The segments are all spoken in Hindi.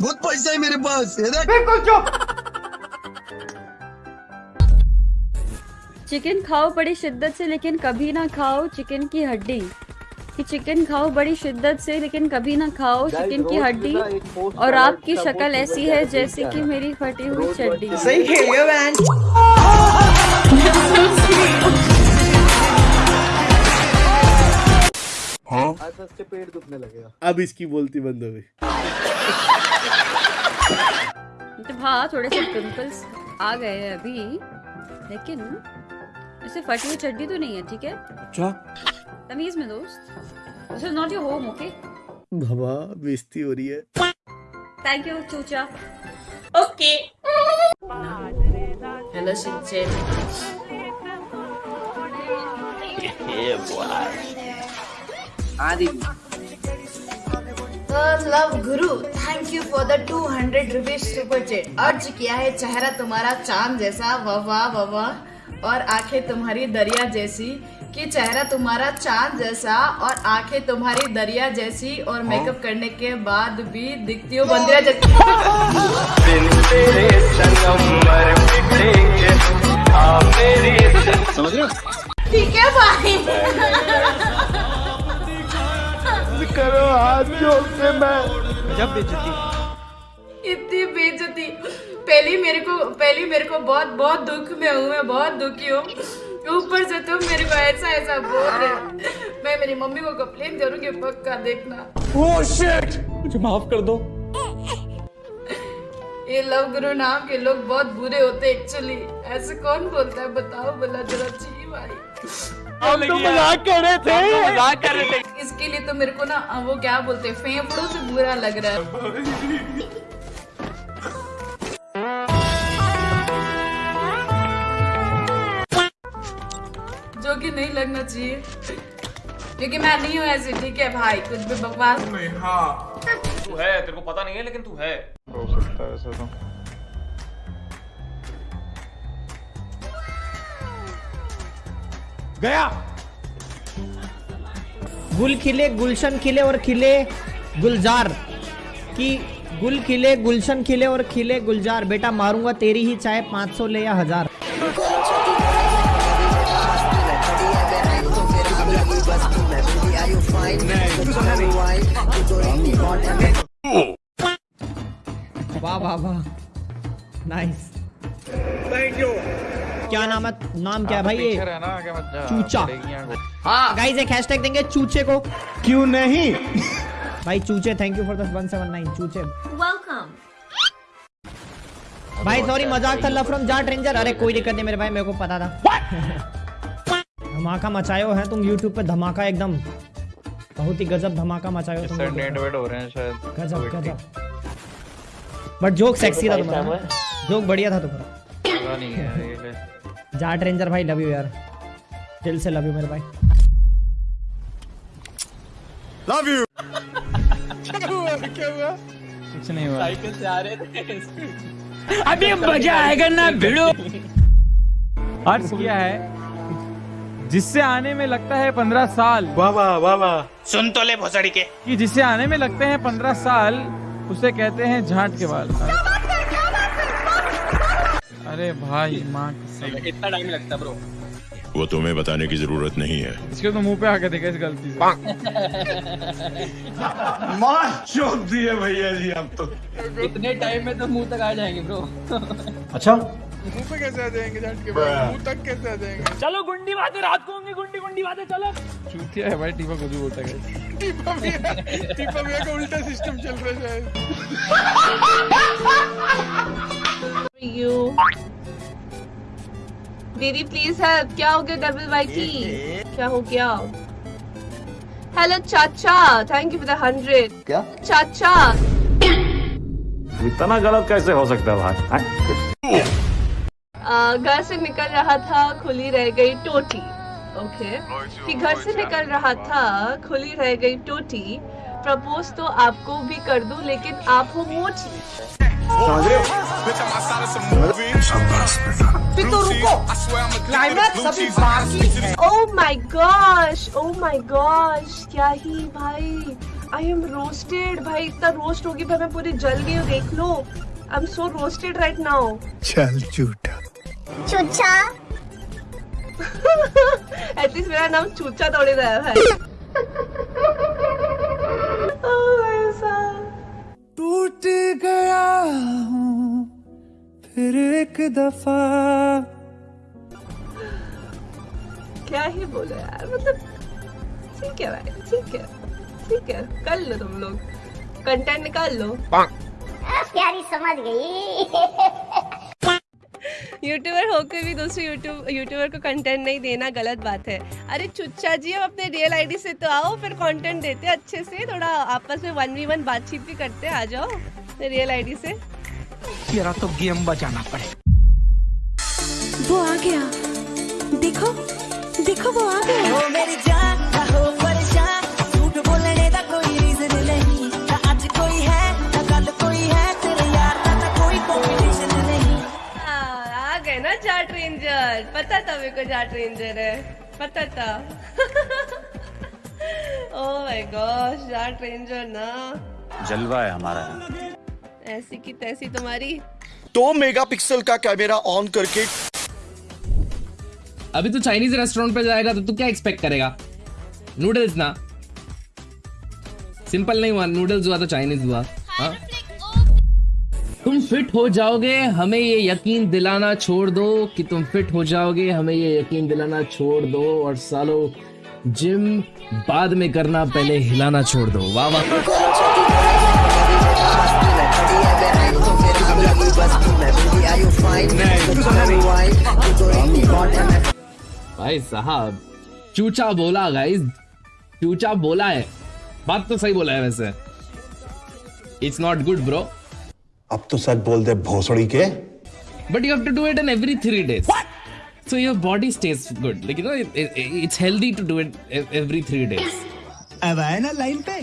बहुत पैसा है मेरे पास बिल्कुल चुप। चिकन खाओ बड़ी शिद्दत से लेकिन कभी ना खाओ चिकन की हड्डी। कि चिकन खाओ बड़ी शिद्दत से लेकिन कभी ना खाओ चिकन की हड्डी। और आपकी शक्ल ऐसी है जैसे कि मेरी फटी हुई चड्डी। सही खेलियो मैन अब इसकी बोलती बंद हो गई। हाँ थोड़े से पिंपल्स आ गए हैं अभी लेकिन ऐसे फटी हुई चड्डी तो नहीं है ठीक है? अच्छा। तमीज में दोस्त। This is not your home okay बाबा बेइज्जती हो रही है। Thank you Chucha okay hello Shinchan हाँ दीदी love guru thank you for the 200 rupees super chat अर्ज़ किया है चेहरा तुम्हारा चाँद जैसा वाह वाह वाह वाह और आँखें तुम्हारी दरिया जैसी कि चेहरा तुम्हारा चाँद जैसा और आँखें तुम्हारी दरिया जैसी और मेकअप करने के बाद भी दिखती हो बंदिया जैसी। ठीक है भाई करो हाथ जोड़ के मैं। जब बेचती इतनी बेइज्जती। पहली मेरे को पहली मेरे को बहुत बहुत दुख में हूँ मैं बहुत दुखी हूँ। ऊपर से तुम मेरे को ऐसा ऐसा बोल रहे मैं मेरी मम्मी को कंप्लेन करूँगी पक्का देखना। मुझे माफ़ कर दो। ये लव गुरु नाम के लोग बहुत बुरे होते एक्चुअली ऐसे कौन बोलता है? बताओ बोला जरा जी भाई। हम तो मज़ाक कर रहे थे। मज़ाक कर रहे थे। इसके लिए तो मेरे को ना वो क्या बोलते हैं फेफड़ों से बुरा लग रहा है। जो कि नहीं लगना चाहिए। क्योंकि मैं नहीं हूँ ऐसी ठीक है भाई? कुछ भी बकवास। तू है तेरे को पता नहीं है लेकिन तू है। हो सकता है ऐसा तो। गया! गुल खिले गुलशन खिले और खिले गुलजार। की गुल खिले गुलशन खिले और खिले गुलजार। बेटा मारूँगा तेरी ही चाहे 500 ले या हज़ार। वाह वाह वाह। नाइस थैंक यू क्या नाम है? नाम क्या है भाई ये? चूचा। गाइस एक हैशटैग देंगे चूचे को। क्यों नहीं? भाई चूचे थैंक यू फॉर द 179 चूचे। वेलकम भाई सॉरी मज़ाक था लफरम जाट रेंजर अरे कोई दिक्कत नहीं मेरे भाई मेरे को पता था। धमाका मचायो है तुम YouTube पे धमाका एकदम। बहुत ही गजब धमाका मचायो तुम नेट वेट हो रहे हैं शायद। गजब गजब। बट जोक सेक्सी था तुम्हारा। जोक बढ़िया था तुम्हारा। जाट रेंजर भाई लव यू यार। दिल से लव यू मेरे भाई। लव यू साइकिल से आ रहे थे। अभी मज़ा आएगा ना भिड़ो। अर्ज़ किया है जिससे आने में लगता है पंद्रह साल वाह वाह वाह वाह। सुन तो ले भोसड़ी के। कि जिसे आने में लगते हैं पंद्रह साल उसे कहते हैं झांट के बाल। अरे भाई माँ इतना टाइम लगता ब्रो वो तुम्हें बताने की ज़रूरत नहीं है। इसके तो मुँह पे आके देखा इस गलती से। मार चौक दिए भैया जी हम तो। इतने टाइम में तो मुँह तक आ जाएँगे ब्रो अच्छा। मुँह पे कैसे आ जाएँगे झांट के मुँह तक कैसे आ जाएँगे? चलो गुंडी बातें रात को होंगी गुंडी गुंडी बातें चलो। चूतिया है भाई टीपा खुद ही बोलता है। टीपा भैया टीपा भैया का उल्टा सिस्टम चल रहा है यू दीदी प्लीज़ हेल्प क्या हो गया गर्बिल भाई की? क्या हो गया? हेलो चाचा. Thank you for the hundred क्या? चाचा. इतना गलत कैसे हो सकता है भाई? घर से निकल रहा था खुली रह गई टोटी। ओके कि घर से निकल रहा था खुली रह गई टोटी। प्रपोज तो आपको भी कर दूँ लेकिन आप हो मोची फिर तो रुको। क्लाइमैक्स अभी बाकी है। Oh my gosh oh my gosh क्या ही भाई। आई एम रोस्टेड भाई इतना रोस्ट होगी भाई मैं पूरी जल गई हूँ देख लो। I am so roasted right now चल झूठा। चूचा। एटलीस्ट मेरा नाम चूचा थोड़ी रहा है एक दफ़ा। क्या ही बोलो यार मतलब ठीक है भाई ठीक है ठीक है कर लो तुम लोग कंटेंट निकाल लो। प्यारी समझ गई। यूट्यूबर होकर भी दूसरे यूट्यूब यूट्यूबर को कंटेंट नहीं देना गलत बात है। अरे चुच्चा जी अब अपने रियल आईडी से तो आओ फिर कंटेंट देते अच्छे से थोड़ा आपस में वन वी वन बातचीत भी करते आ जाओ रियल आईडी से। तेरा तो गेम बजाना पड़े। वो आ गया। देखो देखो वो आ गया। ओ मेरी जान हो परेशान। झूठ बोलने का कोई रीजन नहीं। ना आज कोई है ना कल कोई है। तेरे यार का ना कोई कंपटीशन नहीं। आ गए ना जाट रेंजर पता था मेरे को जाट रेंजर है। पता था। Oh my god Jat ranger ना। जलवा है हमारा। ऐसी की तैसी तुम्हारी। दो मेगापिक्सल का कैमरा ऑन करके अभी तू चाइनीज़ रेस्टोरेंट पे जाएगा तो तू क्या एक्सपेक्ट करेगा? नूडल्स ना। सिंपल नहीं हुआ नूडल्स हुआ तो चाइनीज़ हुआ। हाँ? तुम फिट हो जाओगे, हमें ये यकीन दिलाना छोड़ दो कि तुम फिट हो जाओगे, हमें ये यकीन दिलाना छोड़ दो और सालो जिम बाद में करना, पहले हिलाना छोड़ दो। वाह वाह। भाई साहब चूचा बोला गाइस चूचा बोला है। बात तो सही बोला है वैसे। इट्स नॉट गुड ब्रो अब तो सच बोल दे भोसड़ी के। But you have to do it in every three days so your body stage good लेकिन it's healthy to do it every three days अब आया ना लाइन पे।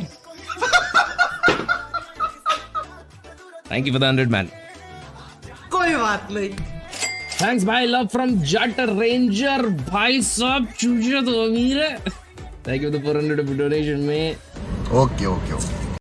Thank you for the hundred man कोई बात नहीं। थैंक्स भाई लव फ्रॉम जट रेंजर भाई सब चूजे तो अमीर है थैंक यू द 400 डोनेशन में ओके ओके ओके